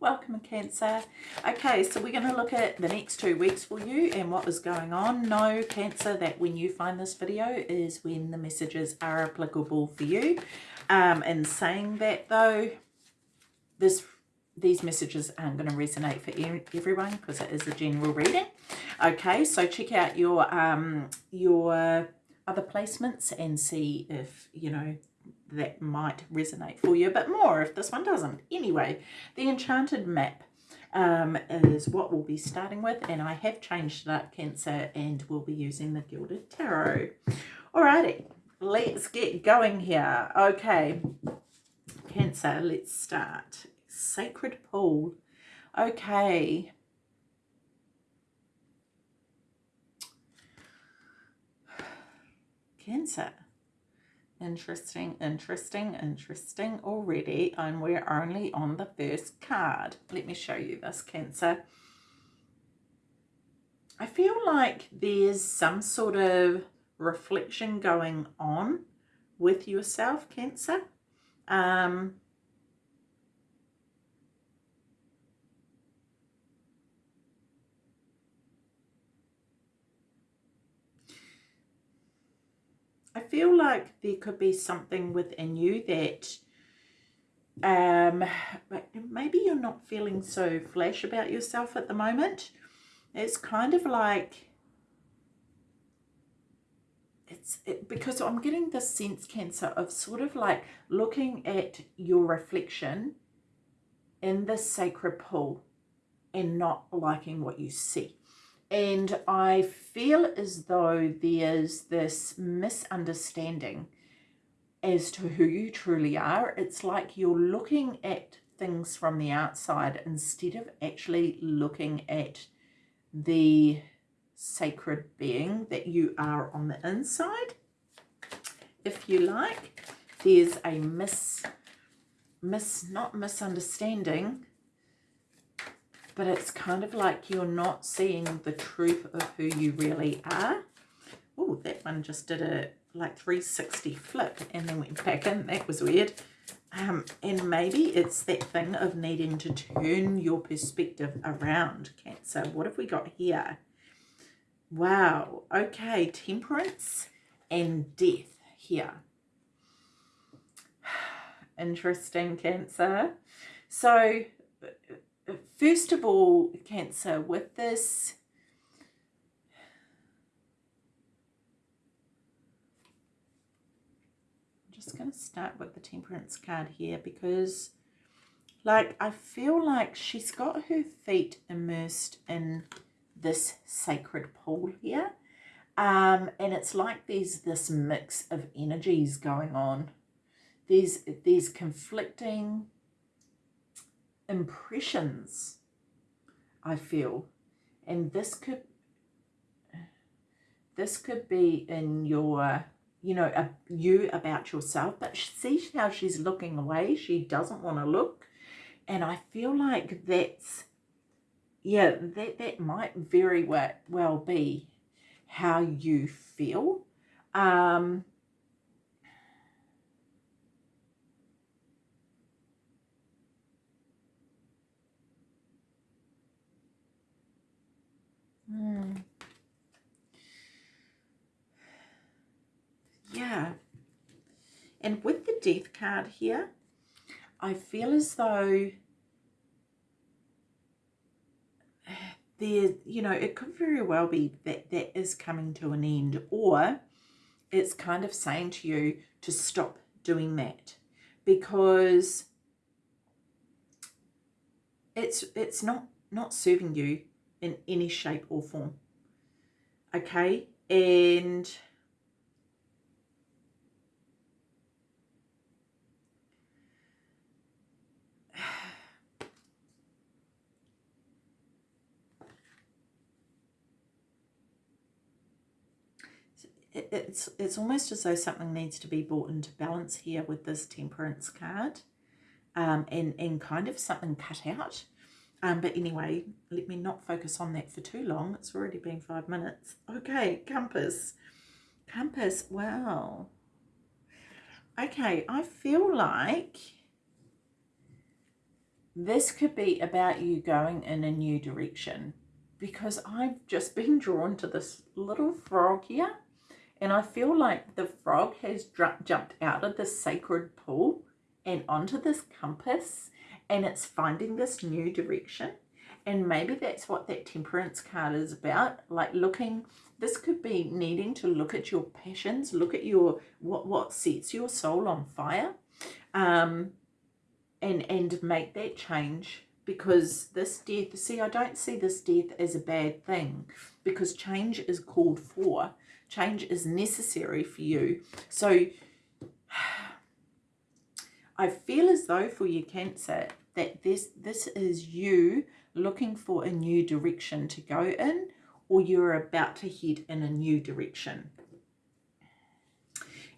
welcome Cancer. Okay, so we're going to look at the next two weeks for you and what is going on. Know, Cancer, that when you find this video is when the messages are applicable for you. Um, in saying that though, this these messages aren't going to resonate for everyone because it is a general reading. Okay, so check out your um, your other placements and see if, you know, that might resonate for you a bit more if this one doesn't. Anyway, the Enchanted Map um, is what we'll be starting with and I have changed up Cancer and we'll be using the Gilded Tarot. Alrighty, let's get going here. Okay, Cancer, let's start. Sacred Pool. Okay. Cancer. Interesting, interesting, interesting already. And we're only on the first card. Let me show you this, Cancer. I feel like there's some sort of reflection going on with yourself, Cancer. Um, I feel like there could be something within you that um, maybe you're not feeling so flash about yourself at the moment. It's kind of like, it's it, because I'm getting this sense, Cancer, of sort of like looking at your reflection in the sacred pool and not liking what you see. And I feel as though there's this misunderstanding as to who you truly are. It's like you're looking at things from the outside instead of actually looking at the sacred being that you are on the inside. If you like, there's a mis, mis not misunderstanding, but it's kind of like you're not seeing the truth of who you really are. Oh, that one just did a like 360 flip and then went back in. That was weird. Um, and maybe it's that thing of needing to turn your perspective around, Cancer. What have we got here? Wow. Okay, temperance and death here. Interesting, Cancer. So first of all, Cancer, with this, I'm just going to start with the Temperance card here because, like, I feel like she's got her feet immersed in this sacred pool here. Um, and it's like there's this mix of energies going on. There's, there's conflicting impressions, I feel. And this could, this could be in your, you know, a, you about yourself. But see how she's looking away. She doesn't want to look. And I feel like that's, yeah, that, that might very well, well be how you feel. Um, Mm. Yeah. And with the death card here, I feel as though there, you know, it could very well be that that is coming to an end or it's kind of saying to you to stop doing that because it's it's not not serving you in any shape or form. Okay, and it's it's almost as though something needs to be brought into balance here with this temperance card um, and and kind of something cut out um, but anyway, let me not focus on that for too long. It's already been five minutes. Okay, compass. Compass, wow. Okay, I feel like this could be about you going in a new direction because I've just been drawn to this little frog here and I feel like the frog has jumped out of the sacred pool and onto this compass and it's finding this new direction. And maybe that's what that temperance card is about like looking this could be needing to look at your passions look at your what what sets your soul on fire um and and make that change. Because this death see i don't see this death as a bad thing because change is called for. Change is necessary for you. So i feel as though for your cancer that this this is you looking for a new direction to go in or you're about to head in a new direction.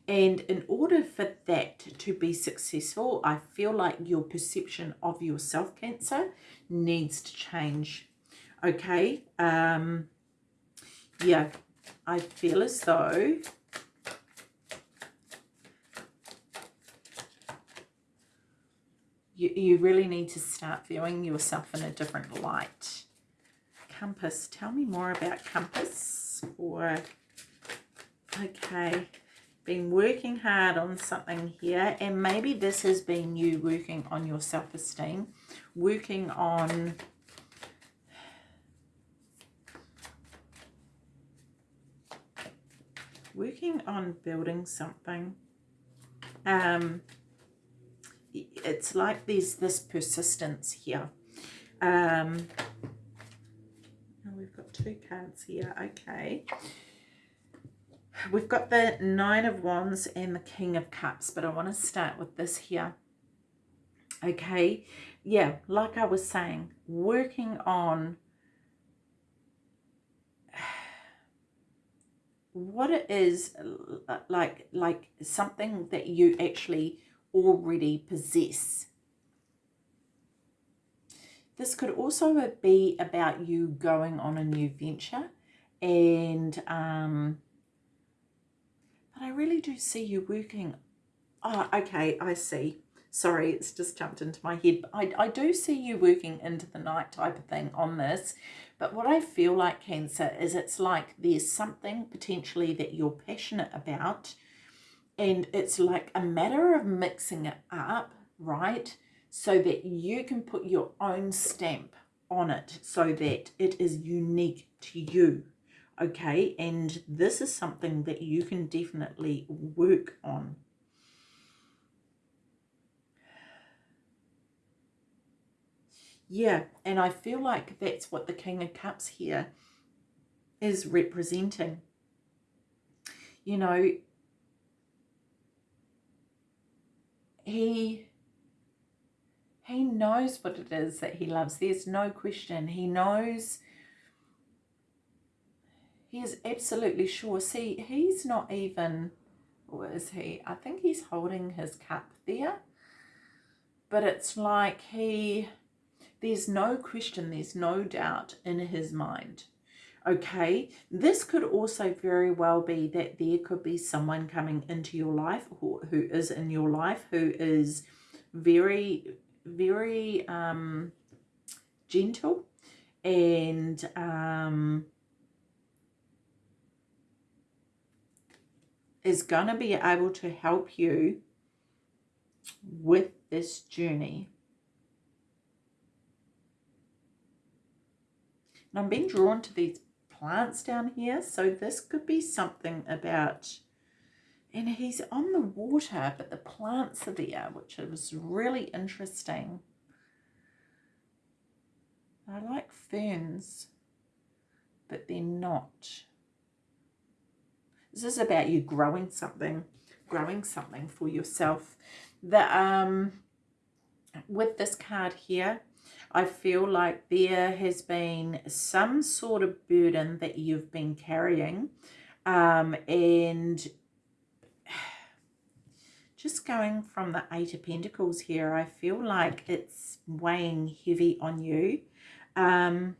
And in order for that to be successful, I feel like your perception of yourself, Cancer, needs to change. Okay? Um, yeah, I feel as though you, you really need to start viewing yourself in a different light. Compass, tell me more about Compass. Or, okay, been working hard on something here and maybe this has been you working on your self-esteem, working on working on building something. Um, it's like there's this persistence here. Um, we've got two cards here. Okay. We've got the Nine of Wands and the King of Cups, but I want to start with this here. Okay. Yeah, like I was saying, working on what it is like like something that you actually already possess. This could also be about you going on a new venture and um, but I really do see you working. Oh, okay, I see. Sorry, it's just jumped into my head. I, I do see you working into the night type of thing on this. But what I feel like, Cancer, is it's like there's something potentially that you're passionate about and it's like a matter of mixing it up, right? So that you can put your own stamp on it so that it is unique to you. Okay, and this is something that you can definitely work on. Yeah, and I feel like that's what the King of Cups here is representing. You know, he he knows what it is that he loves. There's no question. He knows. He is absolutely sure. See, he's not even, or is he? I think he's holding his cup there. But it's like he, there's no question, there's no doubt in his mind okay this could also very well be that there could be someone coming into your life who, who is in your life who is very very um gentle and um is going to be able to help you with this journey. And I'm being drawn to these plants down here. So this could be something about, and he's on the water, but the plants are there, which was really interesting. I like ferns, but they're not. This is about you growing something, growing something for yourself. The um, with this card here, I feel like there has been some sort of burden that you've been carrying um, and just going from the Eight of Pentacles here, I feel like it's weighing heavy on you. Um,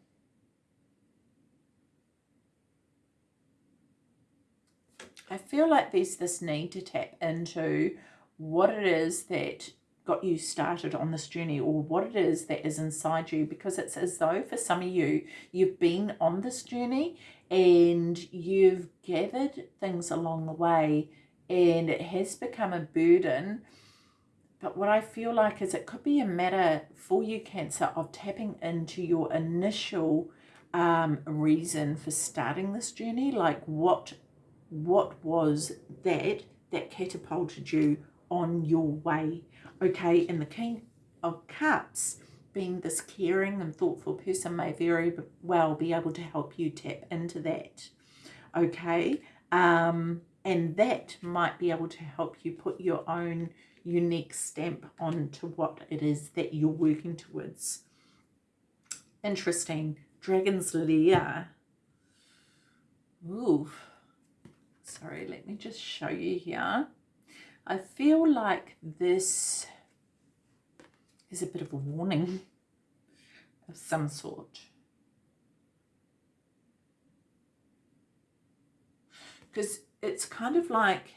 I feel like there's this need to tap into what it is that got you started on this journey or what it is that is inside you because it's as though for some of you you've been on this journey and you've gathered things along the way and it has become a burden. But what I feel like is it could be a matter for you cancer of tapping into your initial um, reason for starting this journey like what what was that that catapulted you on your way okay and the king of cups being this caring and thoughtful person may very well be able to help you tap into that okay? Um and that might be able to help you put your own unique stamp onto what it is that you're working towards. Interesting. Dragon's lair. Ooh sorry let me just show you here I feel like this is a bit of a warning of some sort. Because it's kind of like,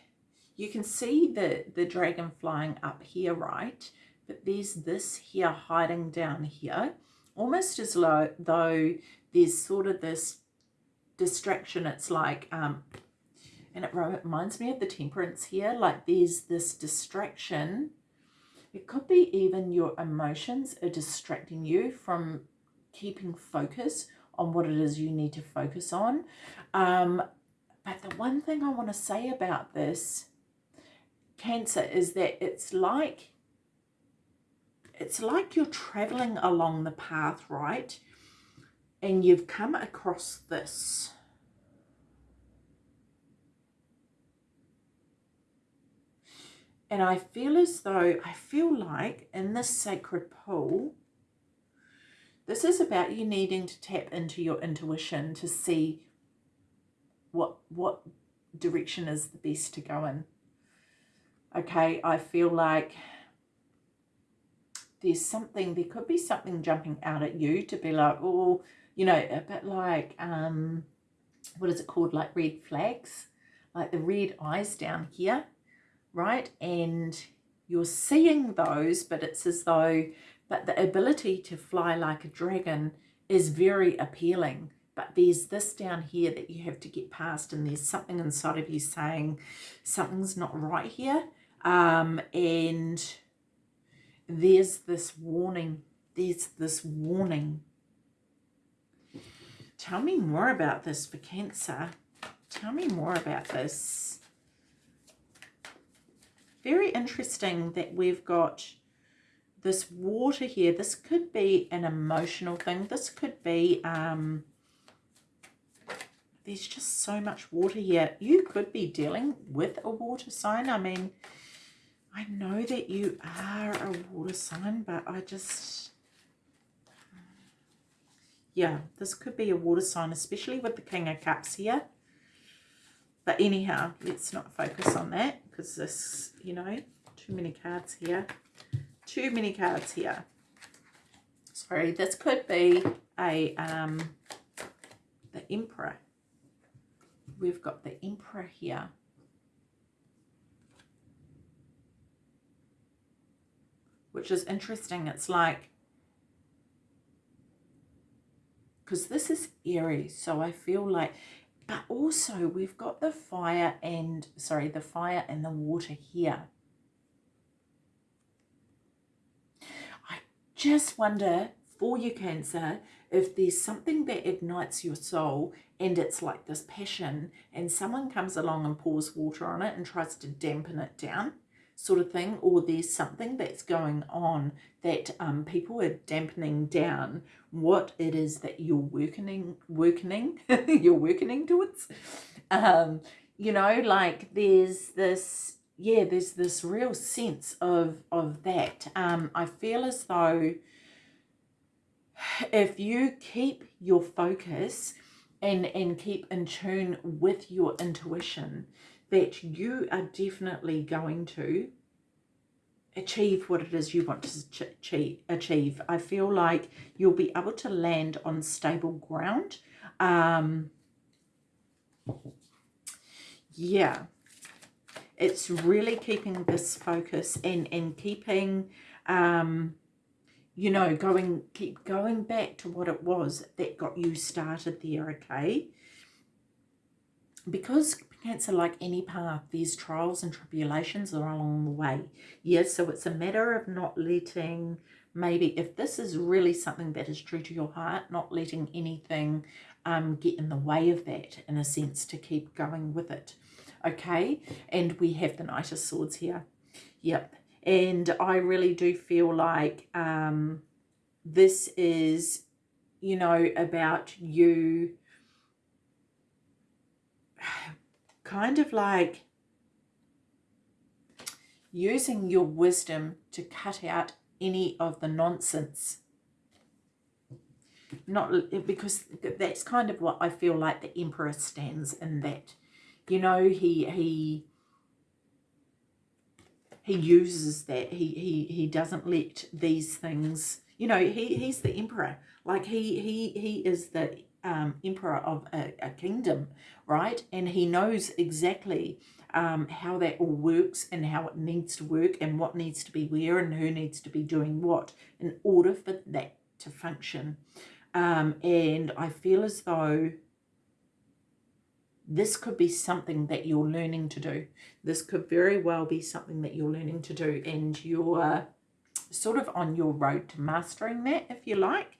you can see the, the dragon flying up here, right? But there's this here hiding down here, almost as though, there's sort of this distraction. It's like um, and it reminds me of the temperance here like there's this distraction. It could be even your emotions are distracting you from keeping focus on what it is you need to focus on. Um, but the one thing I want to say about this cancer is that it's like it's like you're traveling along the path right? And you've come across this And I feel as though, I feel like in this sacred pool, this is about you needing to tap into your intuition to see what, what direction is the best to go in. Okay, I feel like there's something, there could be something jumping out at you to be like, oh, you know, a bit like, um, what is it called? Like red flags, like the red eyes down here right? And you're seeing those, but it's as though, but the ability to fly like a dragon is very appealing. But there's this down here that you have to get past, and there's something inside of you saying something's not right here. Um, and there's this warning. There's this warning. Tell me more about this for Cancer. Tell me more about this very interesting that we've got this water here. This could be an emotional thing. This could be, um, there's just so much water here. You could be dealing with a water sign. I mean, I know that you are a water sign, but I just, yeah, this could be a water sign, especially with the King of Cups here. But anyhow, let's not focus on that because this, you know, too many cards here. Too many cards here. Sorry, this could be a, um, the Emperor. We've got the Emperor here. Which is interesting. It's like, because this is Aries, so I feel like but also we've got the fire and, sorry, the fire and the water here. I just wonder for your cancer if there's something that ignites your soul and it's like this passion and someone comes along and pours water on it and tries to dampen it down sort of thing or there's something that's going on that um, people are dampening down what it is that you're working working you're working towards. Um, you know like there's this yeah there's this real sense of of that. Um, I feel as though if you keep your focus and and keep in tune with your intuition that you are definitely going to achieve what it is you want to achieve. I feel like you'll be able to land on stable ground. Um, yeah. it's really keeping this focus and, and keeping, um, you know, going, keep going back to what it was that got you started there, okay? Because Cancer, like any path, there's trials and tribulations are along the way. Yes, so it's a matter of not letting, maybe if this is really something that is true to your heart, not letting anything um, get in the way of that, in a sense, to keep going with it. Okay, and we have the Knight of Swords here. Yep, and I really do feel like um, this is, you know, about you kind of like using your wisdom to cut out any of the nonsense. Not because that's kind of what I feel like the emperor stands in that. You know he he he uses that. He he he doesn't let these things you know he he's the emperor. Like he he he is the um, emperor of a, a, kingdom, right? And he knows exactly um, how that all works and how it needs to work and what needs to be where and who needs to be doing what in order for that to function. Um, and I feel as though this could be something that you're learning to do. This could very well be something that you're learning to do and you're sort of on your road to mastering that, if you like.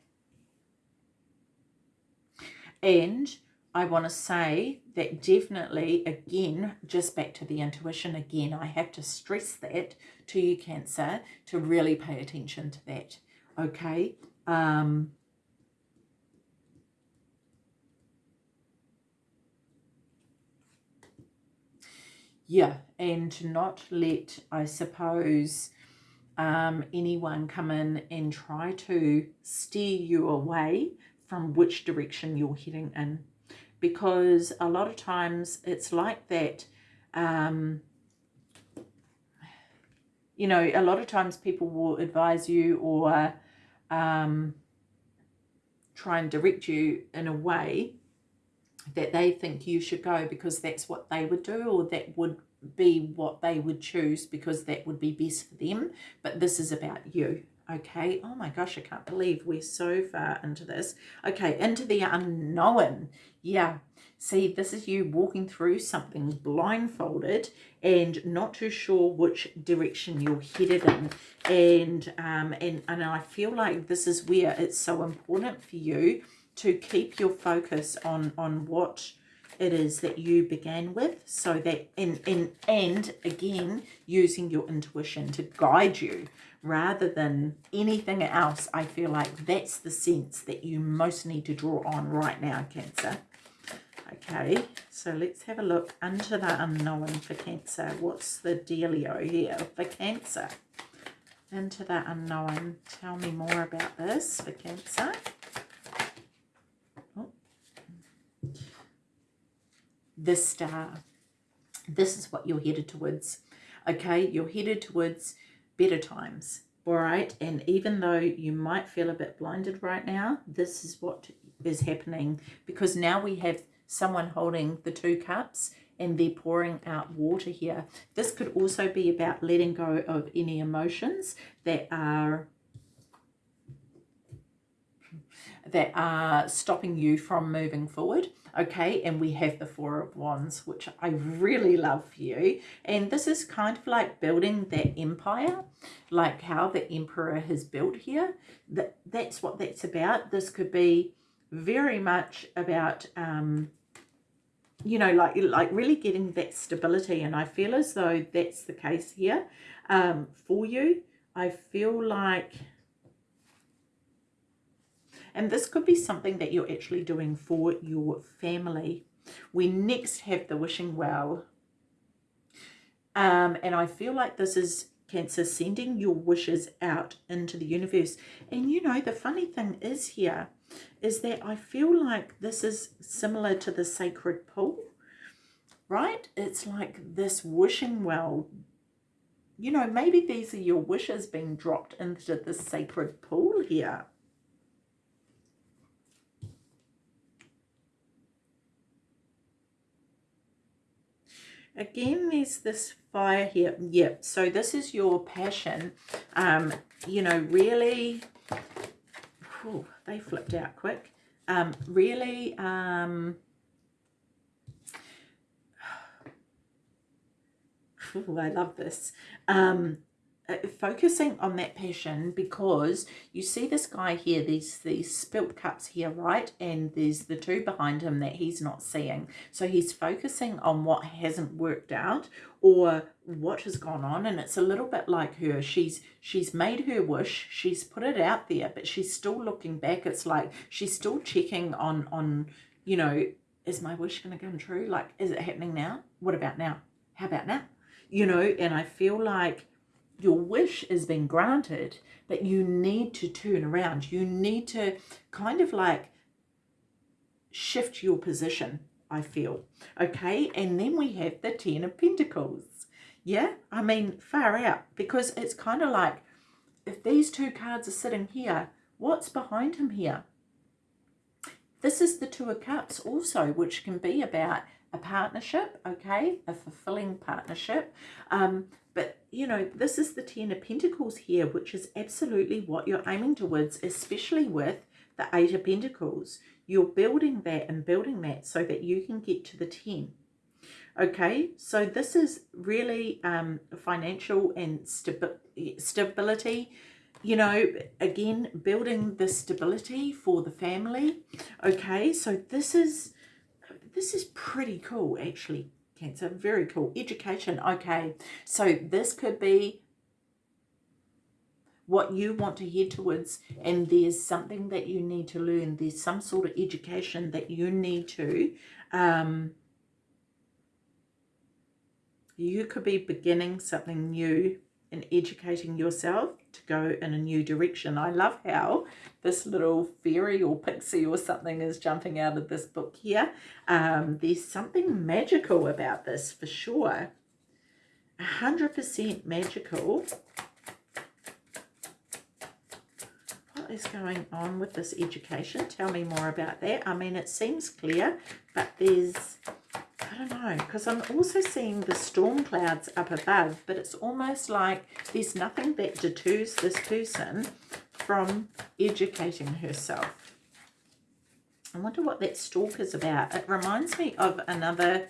And I want to say that definitely, again, just back to the intuition again, I have to stress that to you, Cancer, to really pay attention to that. Okay. Um, yeah, and to not let, I suppose, um, anyone come in and try to steer you away from which direction you're heading in. Because a lot of times it's like that um, you know a lot of times people will advise you or um, try and direct you in a way that they think you should go because that's what they would do or that would be what they would choose because that would be best for them. But this is about you okay. Oh my gosh i can't believe we're so far into this. Okay into the unknown. Yeah. See this is you walking through something blindfolded and not too sure which direction you're headed in. And um and and i feel like this is where it's so important for you to keep your focus on on what it is that you began with so that and and and again using your intuition to guide you rather than anything else, I feel like that's the sense that you most need to draw on right now, Cancer. Okay, so let's have a look into the unknown for Cancer. What's the dealio here for Cancer? Into the unknown. Tell me more about this for Cancer. The star. This is what you're headed towards. Okay, you're headed towards better times all right and even though you might feel a bit blinded right now this is what is happening because now we have someone holding the two cups and they're pouring out water here this could also be about letting go of any emotions that are that are stopping you from moving forward okay? And we have the four of wands which i really love for you. And this is kind of like building that empire like how the emperor has built here. That that's what that's about. This could be very much about um you know like like really getting that stability. And i feel as though that's the case here um for you. I feel like and this could be something that you're actually doing for your family. We next have the wishing well. Um, and I feel like this is Cancer sending your wishes out into the universe. And you know, the funny thing is here is that I feel like this is similar to the sacred pool, right? It's like this wishing well. You know, maybe these are your wishes being dropped into the sacred pool here. Again there's this fire here. Yep so this is your passion. Um you know really oh, they flipped out quick. Um really um Ooh, I love this. Um, Uh, focusing on that passion because you see this guy here these these spilt cups here right? And there's the two behind him that he's not seeing. So he's focusing on what hasn't worked out or what has gone on. And it's a little bit like her. She's she's made her wish. She's put it out there but she's still looking back. It's like she's still checking on on you know is my wish going to come true? Like is it happening now? What about now? How about now? You know and i feel like your wish has been granted, but you need to turn around. You need to kind of like shift your position, I feel. Okay, and then we have the Ten of Pentacles. Yeah, I mean, far out, because it's kind of like, if these two cards are sitting here, what's behind him here? This is the Two of Cups also, which can be about a partnership, okay, a fulfilling partnership. Um, but, you know, this is the Ten of Pentacles here, which is absolutely what you're aiming towards, especially with the Eight of Pentacles. You're building that and building that so that you can get to the 10. Okay, so this is really um, financial and stabi stability. You know, again, building the stability for the family. Okay, so this is this is pretty cool, actually, Cancer. Very cool. Education. Okay, so this could be what you want to head towards and there's something that you need to learn. There's some sort of education that you need to um, you could be beginning something new and educating yourself to go in a new direction. I love how this little fairy or pixie or something is jumping out of this book here. Um, there's something magical about this for sure. 100% magical. What is going on with this education? Tell me more about that. I mean, it seems clear, but there's I don't know, because I'm also seeing the storm clouds up above, but it's almost like there's nothing that deters this person from educating herself. I wonder what that stalk is about. It reminds me of another,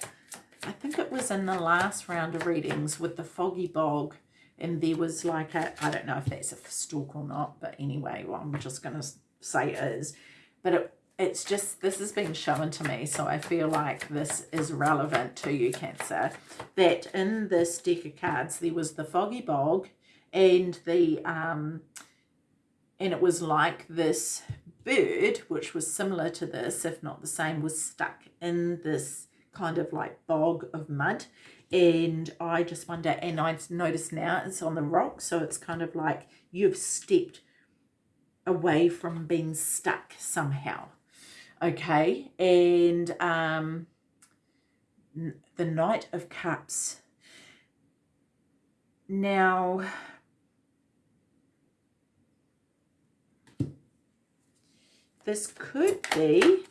I think it was in the last round of readings with the foggy bog, and there was like a, I don't know if that's a stalk or not, but anyway, well, I'm just going to say is. But it it's just, this has been shown to me, so I feel like this is relevant to you, Cancer, that in this deck of cards, there was the Foggy Bog and the, um, and it was like this bird, which was similar to this, if not the same, was stuck in this kind of like bog of mud. And I just wonder, and I notice now it's on the rock, so it's kind of like you've stepped away from being stuck somehow okay and um the knight of cups. Now this could be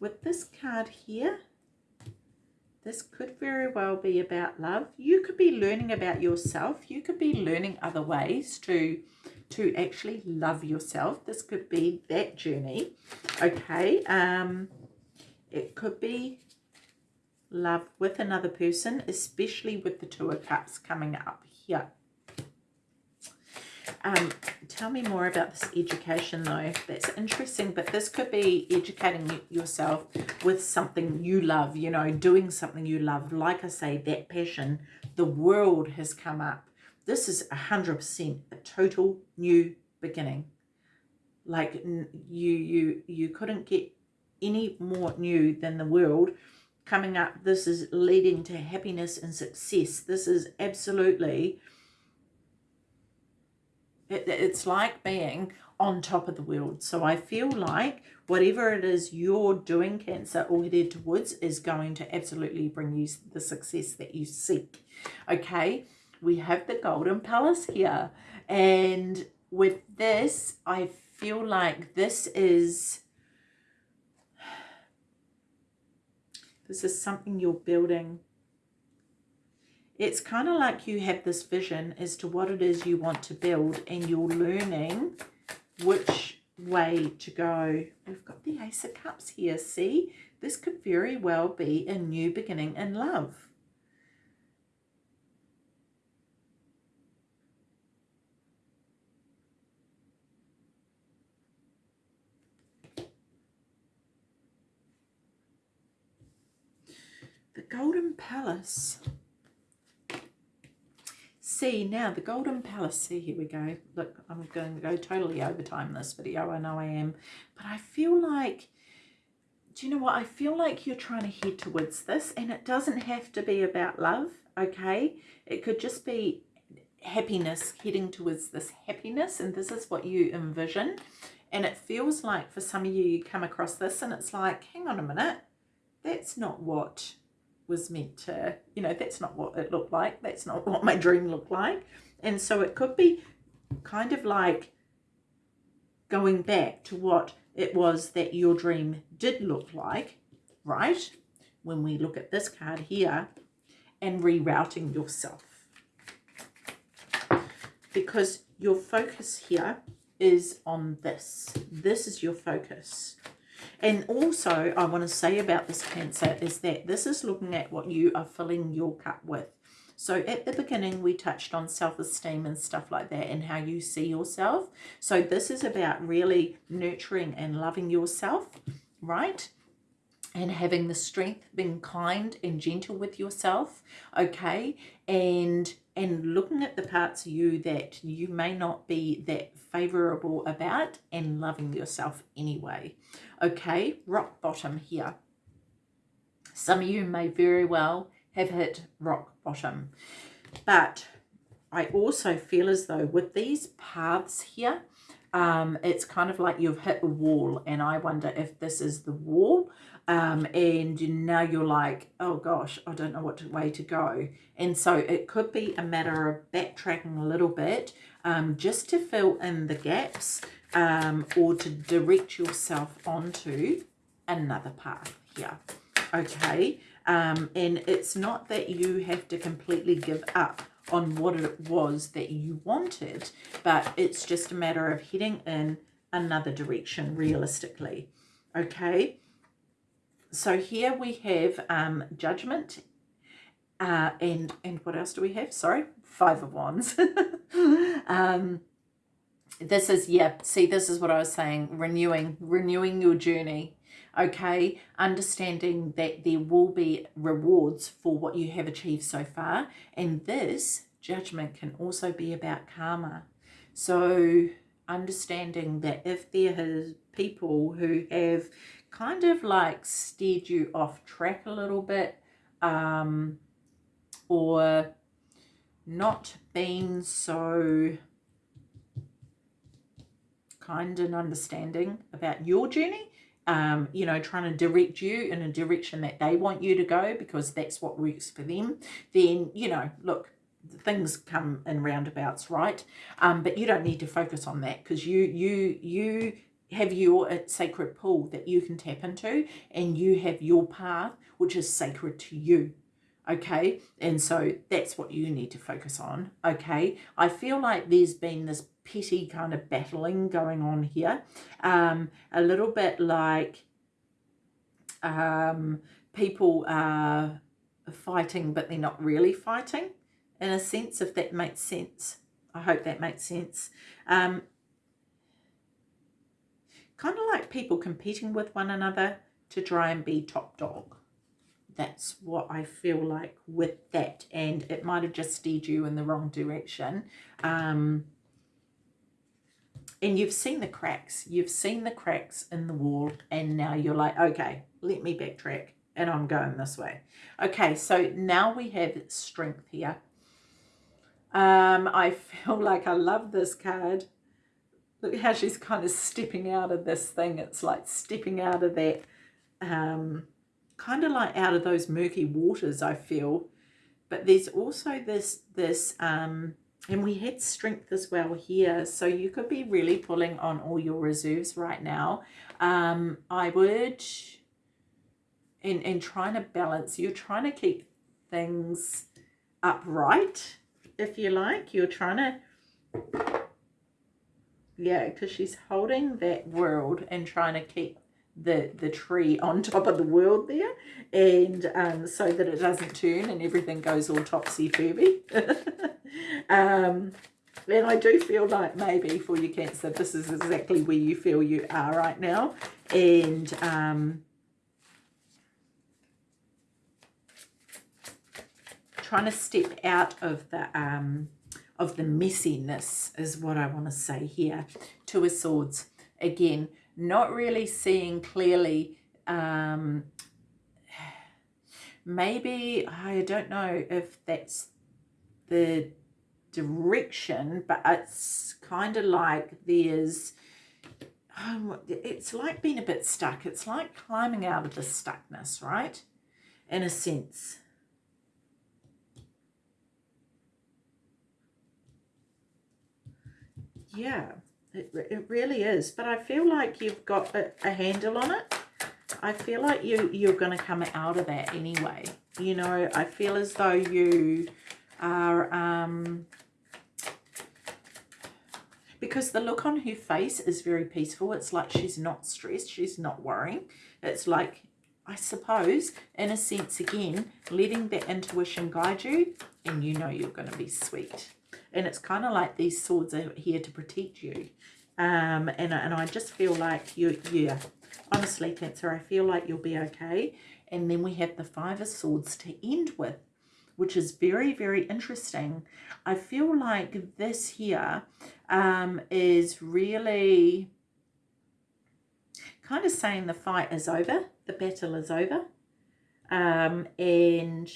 with this card here this could very well be about love you could be learning about yourself you could be learning other ways to to actually love yourself. This could be that journey. Okay. Um, it could be love with another person, especially with the Two of Cups coming up here. Um, tell me more about this education though. That's interesting, but this could be educating yourself with something you love, you know, doing something you love. Like I say, that passion, the world has come up this is a 100% a total new beginning. Like you, you, you couldn't get any more new than the world coming up. This is leading to happiness and success. This is absolutely, it, it's like being on top of the world. So I feel like whatever it is you're doing, Cancer, or headed towards is going to absolutely bring you the success that you seek. Okay we have the Golden Palace here. And with this, I feel like this is, this is something you're building it's kind of like you have this vision as to what it is you want to build and you're learning which way to go. We've got the Ace of Cups here, see? This could very well be a new beginning in love. The Golden Palace. See, now the Golden Palace. See, here we go. Look, I'm going to go totally overtime this video. I know I am. But I feel like, do you know what? I feel like you're trying to head towards this. And it doesn't have to be about love, okay? It could just be happiness, heading towards this happiness. And this is what you envision. And it feels like for some of you, you come across this and it's like, hang on a minute. That's not what was meant to, you know, that's not what it looked like. That's not what my dream looked like. And so it could be kind of like going back to what it was that your dream did look like, right? When we look at this card here and rerouting yourself. Because your focus here is on this. This is your focus. And also, I want to say about this Cancer is that this is looking at what you are filling your cup with. So at the beginning, we touched on self-esteem and stuff like that and how you see yourself. So this is about really nurturing and loving yourself, right? And having the strength, being kind and gentle with yourself, okay? And and looking at the parts of you that you may not be that favorable about and loving yourself anyway. Okay, rock bottom here. Some of you may very well have hit rock bottom. But I also feel as though with these paths here, um, it's kind of like you've hit a wall and I wonder if this is the wall um, and now you're like, oh gosh, I don't know what way to go. And so it could be a matter of backtracking a little bit um, just to fill in the gaps um, or to direct yourself onto another path here. Okay, um, and it's not that you have to completely give up on what it was that you wanted, but it's just a matter of heading in another direction realistically. Okay, so here we have um, judgment uh, and and what else do we have? Sorry, five of wands. um, this is, yeah, see, this is what I was saying, renewing, renewing your journey, okay? Understanding that there will be rewards for what you have achieved so far. And this judgment can also be about karma. So understanding that if there is people who have kind of like steered you off track a little bit um, or not been so kind and understanding about your journey um, you know, trying to direct you in a direction that they want you to go because that's what works for them, then, you know, look, things come in roundabouts, right? Um, but you don't need to focus on that because you, you, you have your uh, sacred pool that you can tap into and you have your path which is sacred to you okay? And so that's what you need to focus on okay? I feel like there's been this petty kind of battling going on here um a little bit like um people are fighting but they're not really fighting in a sense if that makes sense. I hope that makes sense. Um kind of like people competing with one another to try and be top dog. That's what I feel like with that. And it might have just steered you in the wrong direction. Um, and you've seen the cracks. You've seen the cracks in the wall. And now you're like, okay, let me backtrack. And I'm going this way. Okay, so now we have strength here. Um, I feel like I love this card look how she's kind of stepping out of this thing. It's like stepping out of that, um, kind of like out of those murky waters, I feel. But there's also this, this, um, and we had strength as well here. So you could be really pulling on all your reserves right now. Um, I would, and, and trying to balance, you're trying to keep things upright, if you like. You're trying to, yeah, because she's holding that world and trying to keep the the tree on top of the world there. And um, so that it doesn't turn and everything goes all topsy-turvy. Um, and I do feel like maybe for your cancer this is exactly where you feel you are right now. And um, trying to step out of the um, of the messiness is what I want to say here two of swords. Again not really seeing clearly um, maybe I don't know if that's the direction but it's kind of like there's um, it's like being a bit stuck. It's like climbing out of the stuckness right? In a sense yeah it, it really is. But I feel like you've got a, a handle on it. I feel like you, you're going to come out of that anyway. You know, I feel as though you are... Um, because the look on her face is very peaceful. It's like she's not stressed. She's not worrying. It's like, I suppose, in a sense, again, letting that intuition guide you and you know you're going to be sweet and it's kind of like these swords are here to protect you. Um and, and i just feel like you yeah honestly cancer i feel like you'll be okay. And then we have the five of swords to end with which is very very interesting. I feel like this here um is really kind of saying the fight is over the battle is over. Um and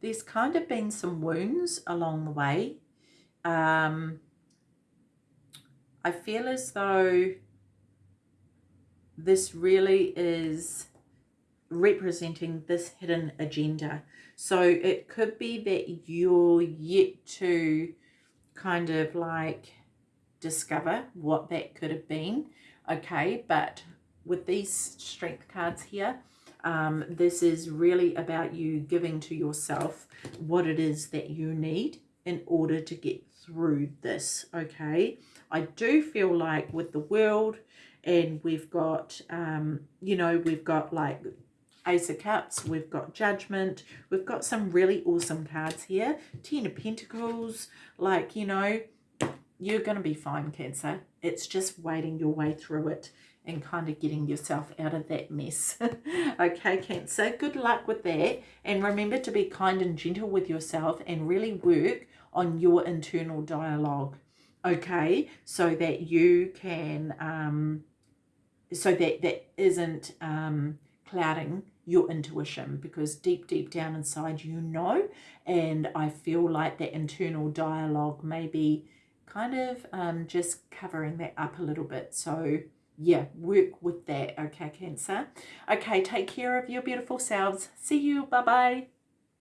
there's kind of been some wounds along the way. Um, I feel as though this really is representing this hidden agenda. So it could be that you're yet to kind of like discover what that could have been. Okay, but with these strength cards here, um, this is really about you giving to yourself what it is that you need in order to get through this, okay? I do feel like with the world and we've got, um, you know, we've got like Ace of Cups, we've got Judgment, we've got some really awesome cards here. Ten of Pentacles, like, you know, you're going to be fine, Cancer. It's just waiting your way through it and kind of getting yourself out of that mess. okay, Cancer, good luck with that. And remember to be kind and gentle with yourself and really work on your internal dialogue. Okay, so that you can, um, so that that isn't um, clouding your intuition because deep, deep down inside you know. And I feel like that internal dialogue may be kind of um, just covering that up a little bit. So yeah, work with that, okay, Cancer? Okay, take care of your beautiful selves. See you. Bye-bye.